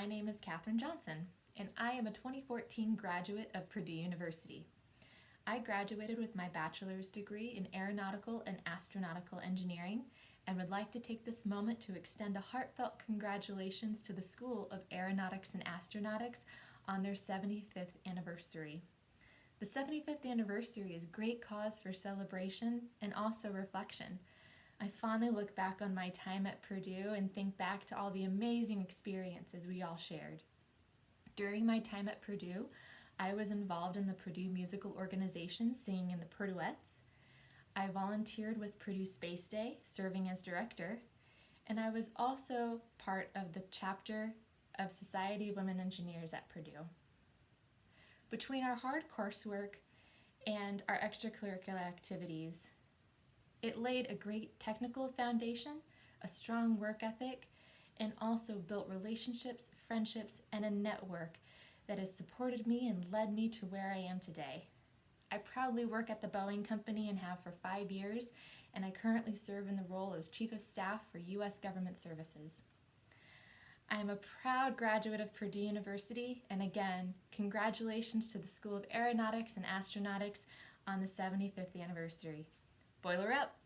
my name is Katherine Johnson, and I am a 2014 graduate of Purdue University. I graduated with my bachelor's degree in aeronautical and astronautical engineering and would like to take this moment to extend a heartfelt congratulations to the School of Aeronautics and Astronautics on their 75th anniversary. The 75th anniversary is great cause for celebration and also reflection. I fondly look back on my time at Purdue and think back to all the amazing experiences we all shared. During my time at Purdue, I was involved in the Purdue Musical Organization singing in the Purduettes. I volunteered with Purdue Space Day, serving as director, and I was also part of the chapter of Society of Women Engineers at Purdue. Between our hard coursework and our extracurricular activities, it laid a great technical foundation, a strong work ethic, and also built relationships, friendships, and a network that has supported me and led me to where I am today. I proudly work at the Boeing Company and have for five years, and I currently serve in the role of Chief of Staff for U.S. Government Services. I am a proud graduate of Purdue University, and again, congratulations to the School of Aeronautics and Astronautics on the 75th anniversary boiler up.